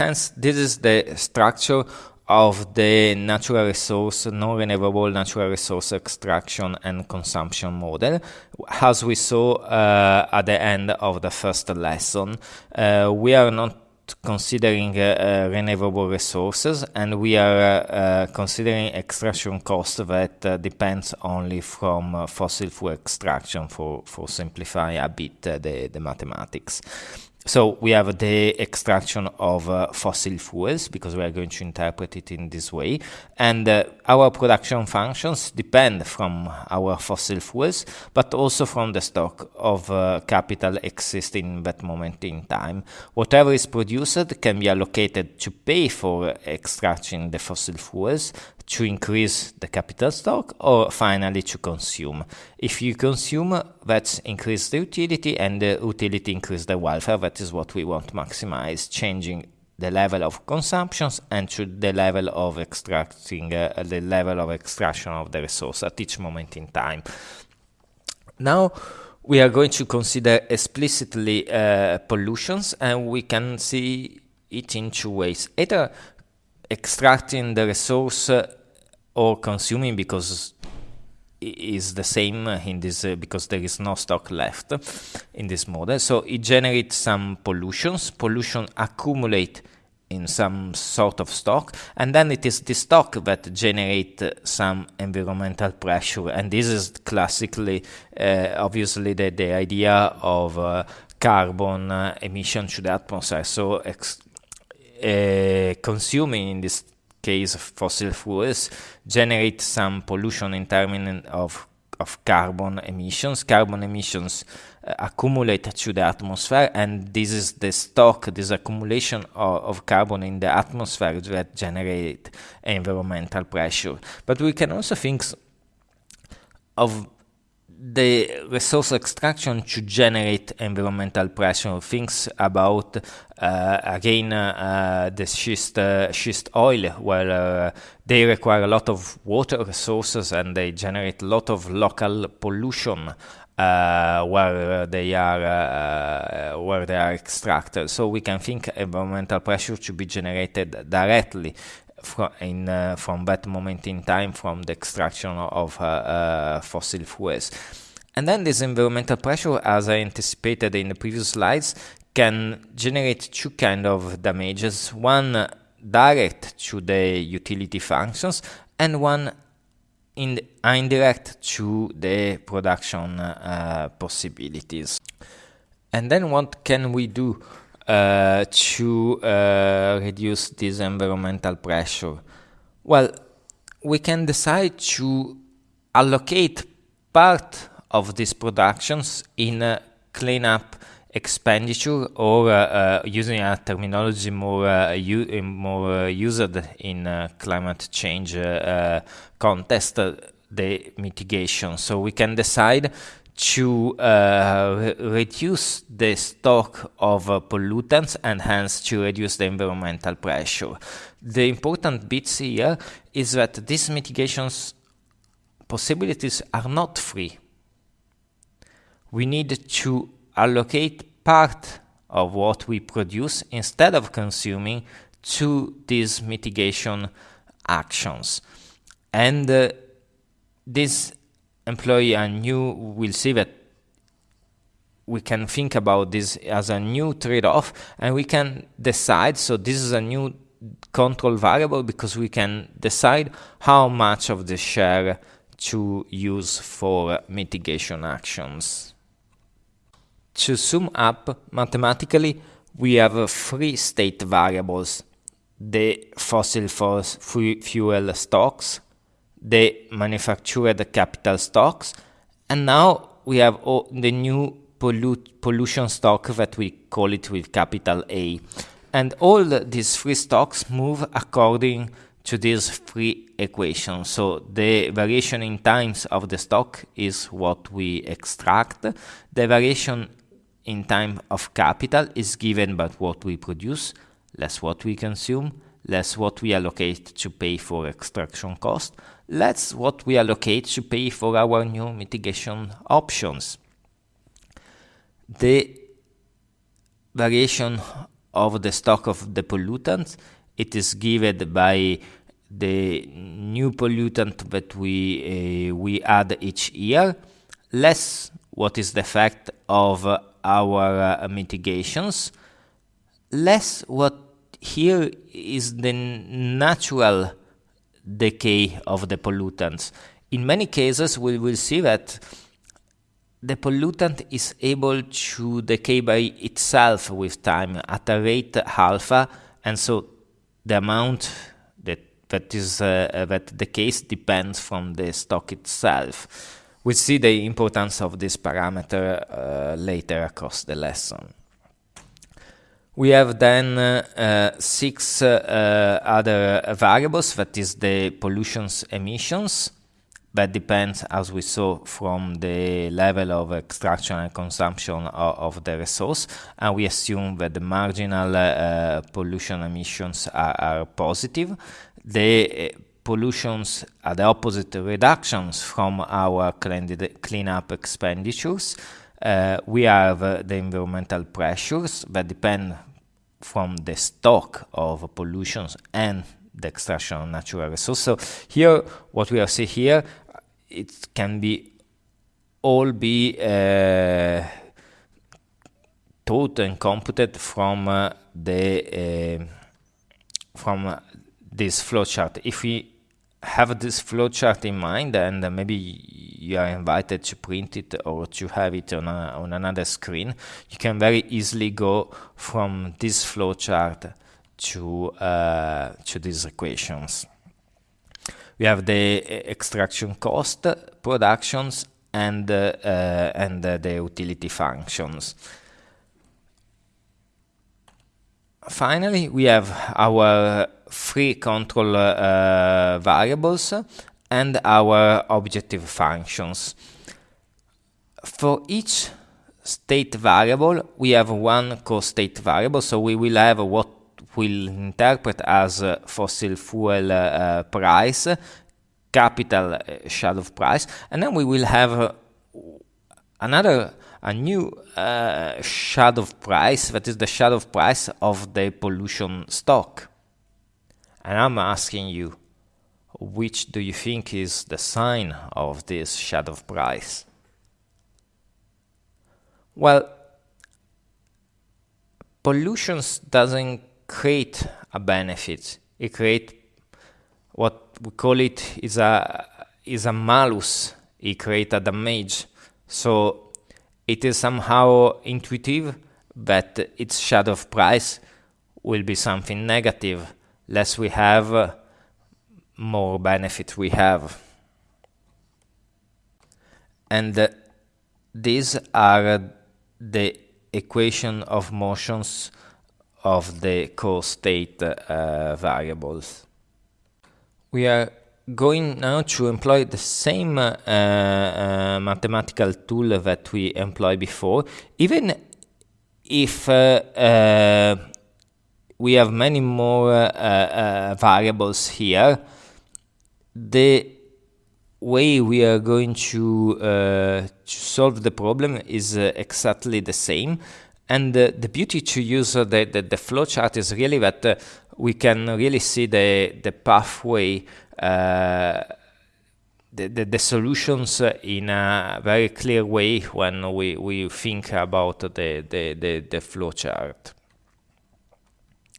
Hence, this is the structure of the natural resource, non-renewable natural resource extraction and consumption model. As we saw uh, at the end of the first lesson, uh, we are not considering uh, uh, renewable resources and we are uh, considering extraction cost that depends only from fossil fuel extraction for, for simplify a bit the, the mathematics. So we have the extraction of uh, fossil fuels because we are going to interpret it in this way. And uh, our production functions depend from our fossil fuels, but also from the stock of uh, capital existing in that moment in time. Whatever is produced can be allocated to pay for extracting the fossil fuels, to increase the capital stock or finally to consume. If you consume, that's increase the utility and the utility increase the welfare. That is what we want to maximize, changing the level of consumptions and to the level of extracting uh, the level of extraction of the resource at each moment in time. Now we are going to consider explicitly uh, pollutions and we can see it in two ways. Either extracting the resource uh, or consuming because is the same in this uh, because there is no stock left in this model so it generates some pollutions. Pollution accumulate in some sort of stock and then it is the stock that generate some environmental pressure. And this is classically uh, obviously the, the idea of uh, carbon uh, emission to the atmosphere. So uh, consuming in this case of fossil fuels generate some pollution in terms of of carbon emissions. Carbon emissions uh, accumulate to the atmosphere, and this is the stock, this accumulation of, of, carbon in the atmosphere that generate environmental pressure. But we can also think of the resource extraction to generate environmental pressure. Things about uh, again uh, the schist uh, schist oil, where uh, they require a lot of water resources and they generate a lot of local pollution. Uh, where they are uh, where they are extracted, so we can think environmental pressure to be generated directly from in uh, from that moment in time from the extraction of uh, uh, fossil fuels. And then this environmental pressure, as I anticipated in the previous slides, can generate two kind of damages. One direct to the utility functions and one in indirect to the production uh, possibilities. And then what can we do uh, to uh, reduce this environmental pressure? Well, we can decide to allocate part of these productions in uh, cleanup expenditure or uh, uh, using a terminology more uh, more used in climate change context the mitigation so we can decide to uh, reduce the stock of uh, pollutants and hence to reduce the environmental pressure. The important bits here is that these mitigations possibilities are not free. We need to allocate part of what we produce instead of consuming to these mitigation actions. And uh, this employee and new will see that we can think about this as a new trade-off and we can decide so this is a new control variable because we can decide how much of the share to use for mitigation actions. To sum up, mathematically, we have three state variables. The fossil fuel stocks, the manufactured capital stocks, and now we have the new pollute, pollution stock that we call it with capital A. And all these three stocks move according to these three equations. So the variation in times of the stock is what we extract. The variation in time of capital is given by what we produce, less what we consume, less what we allocate to pay for extraction cost, less what we allocate to pay for our new mitigation options. The variation of the stock of the pollutants. It is given by the new pollutant that we uh, we add each year, less what is the effect of uh, our uh, mitigations, less what here is the natural decay of the pollutants. In many cases, we will see that the pollutant is able to decay by itself with time at a rate alpha, and so the amount that that is uh, that the case depends from the stock itself. We see the importance of this parameter uh, later across the lesson. We have then uh, uh, six uh, other variables, that is the pollution's emissions, that depends, as we saw, from the level of extraction and consumption of, of the resource, and we assume that the marginal uh, pollution emissions are, are positive. The uh, pollutions are the opposite reductions from our cleanup expenditures, uh, we have uh, the environmental pressures that depend from the stock of pollutions and the extraction of natural resources. So here, what we are seeing here, it can be all be uh, taught and computed from uh, the uh, from this flowchart. If we have this flowchart in mind and uh, maybe you are invited to print it or to have it on, a, on another screen, you can very easily go from this flowchart to, uh, to these equations. We have the uh, extraction cost, productions, and, uh, uh and uh, the utility functions. Finally, we have our three control uh, variables and our objective functions. For each state variable, we have one co-state variable, so we will have what we'll interpret as fossil fuel uh, price, capital uh, shadow price, and then we will have another a new uh, shadow price that is the shadow price of the pollution stock. And I'm asking you, which do you think is the sign of this shadow price? Well, pollution doesn't create a benefit. It creates what we call it is a is a malus. It creates a damage. So it is somehow intuitive that its shadow price will be something negative. Less we have, more benefit we have. And uh, these are the equation of motions of the co-state uh, variables. We are going now to employ the same uh, uh, mathematical tool that we employed before, even if uh, uh we have many more uh, uh, variables here, the way we are going to, to solve the problem is exactly the same. And the beauty to use the, the, the flowchart is really that we can really see the, the pathway uh, the, the, the, solutions in a very clear way when we, we think about the, the, the, the flowchart.